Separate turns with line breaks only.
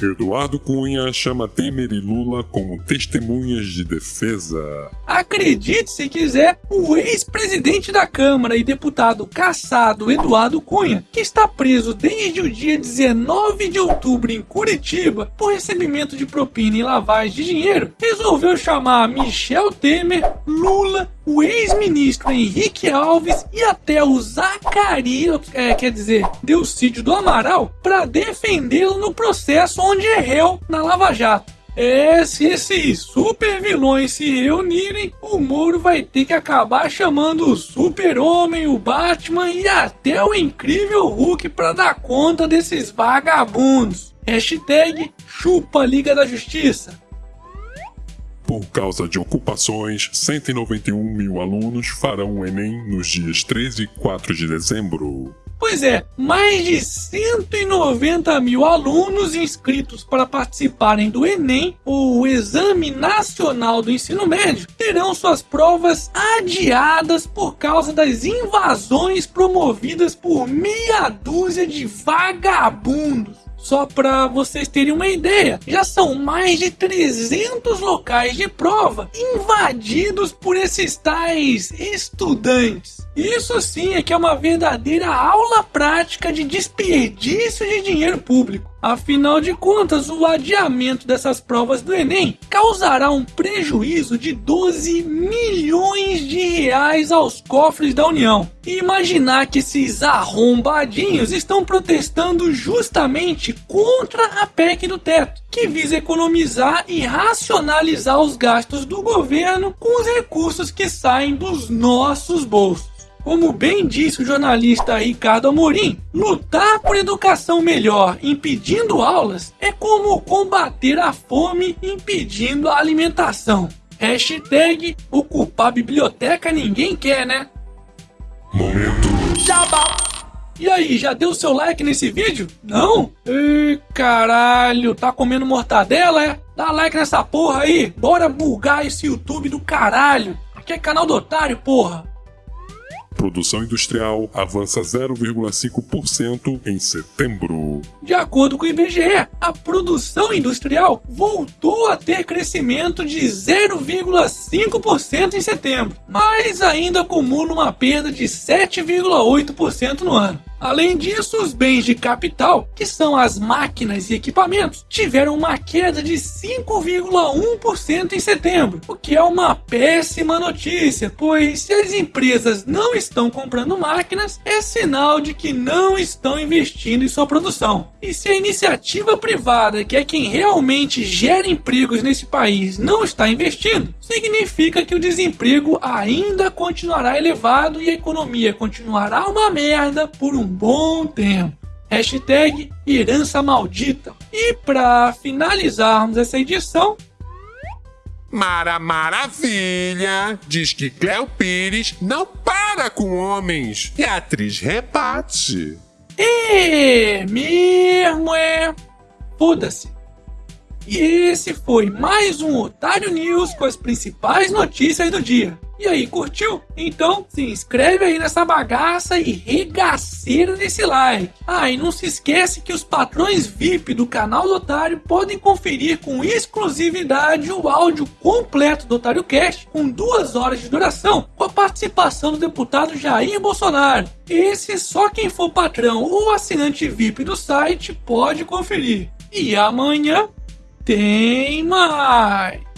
Eduardo Cunha chama Temer e Lula como testemunhas de defesa.
Acredite se quiser, o ex-presidente da Câmara e deputado caçado Eduardo Cunha, que está preso desde o dia 19 de outubro em Curitiba por recebimento de propina e lavagem de dinheiro, resolveu chamar Michel Temer, Lula, o ex-ministro Henrique Alves e até o Zacarias, é, quer dizer, Delcídio do Amaral, para defendê-lo no processo onde é réu na Lava Jato. É, se esses super vilões se reunirem, o Moro vai ter que acabar chamando o Super-Homem, o Batman e até o incrível Hulk para dar conta desses vagabundos. Hashtag chupa Liga da Justiça.
Por causa de ocupações, 191 mil alunos farão o Enem nos dias 13 e 4 de dezembro.
Pois é, mais de 190 mil alunos inscritos para participarem do Enem, o Exame Nacional do Ensino Médio, terão suas provas adiadas por causa das invasões promovidas por meia dúzia de vagabundos. Só para vocês terem uma ideia, já são mais de 300 locais de prova invadidos por esses tais estudantes. Isso sim é que é uma verdadeira aula prática de desperdício de dinheiro público. Afinal de contas, o adiamento dessas provas do Enem causará um prejuízo de 12 milhões de reais aos cofres da União. E imaginar que esses arrombadinhos estão protestando justamente contra a PEC do teto, que visa economizar e racionalizar os gastos do governo com os recursos que saem dos nossos bolsos. Como bem disse o jornalista Ricardo Amorim, lutar por educação melhor impedindo aulas é como combater a fome impedindo a alimentação. Hashtag ocupar biblioteca ninguém quer, né?
Momento.
Jabá. E aí, já deu seu like nesse vídeo? Não? Ih, caralho, tá comendo mortadela, é? Dá like nessa porra aí, bora bugar esse YouTube do caralho. Aqui é canal do otário, porra.
Produção industrial avança 0,5% em setembro.
De acordo com o IBGE, a produção industrial voltou a ter crescimento de 0,5% em setembro, mas ainda acumula uma perda de 7,8% no ano. Além disso, os bens de capital, que são as máquinas e equipamentos, tiveram uma queda de 5,1% em setembro, o que é uma péssima notícia, pois se as empresas não estão comprando máquinas, é sinal de que não estão investindo em sua produção. E se a iniciativa privada, que é quem realmente gera empregos nesse país, não está investindo, significa que o desemprego ainda continuará elevado e a economia continuará uma merda por um bom tempo. Hashtag herança maldita. E para finalizarmos essa edição,
Mara Maravilha diz que Cléo Pires não para com homens e a atriz rebate.
é mesmo é. Foda-se. E esse foi mais um Otário News com as principais notícias do dia. E aí, curtiu? Então se inscreve aí nessa bagaça e regaceira nesse like. Ah, e não se esquece que os patrões VIP do canal do Otário podem conferir com exclusividade o áudio completo do Otário Cast com duas horas de duração, com a participação do deputado Jair Bolsonaro. Esse só quem for patrão ou assinante VIP do site pode conferir. E amanhã tem mais!